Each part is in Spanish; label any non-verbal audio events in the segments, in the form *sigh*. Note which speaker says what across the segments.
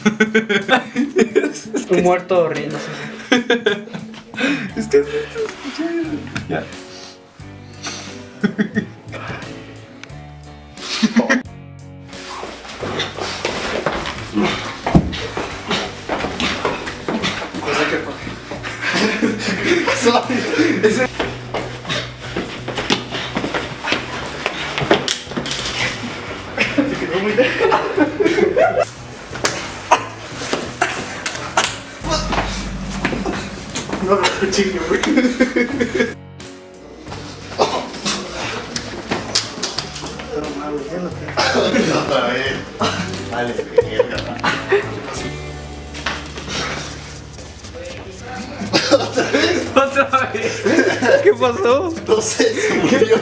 Speaker 1: *laughs* Un muerto riéndose.
Speaker 2: Es que Ya.
Speaker 3: Otra vez. Vale, mierda.
Speaker 1: ¿Otra vez? ¿Qué pasó?
Speaker 3: No sé, se murió.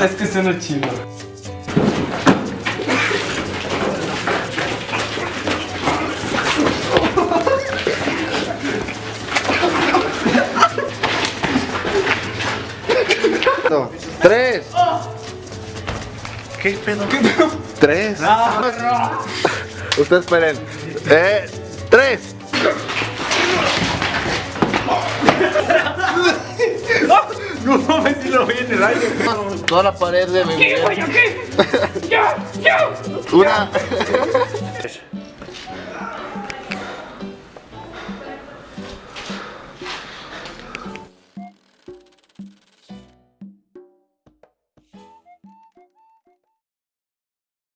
Speaker 1: Es que suena chido.
Speaker 2: Tres.
Speaker 3: ¿Qué pedo?
Speaker 2: Tres. Ustedes esperen. Eh, tres.
Speaker 1: No mames si lo vi en el aire.
Speaker 2: Toda la pared de mi
Speaker 1: ¿Qué, güey? ¿Qué? ¡Ya! ¡Ya!
Speaker 2: Una.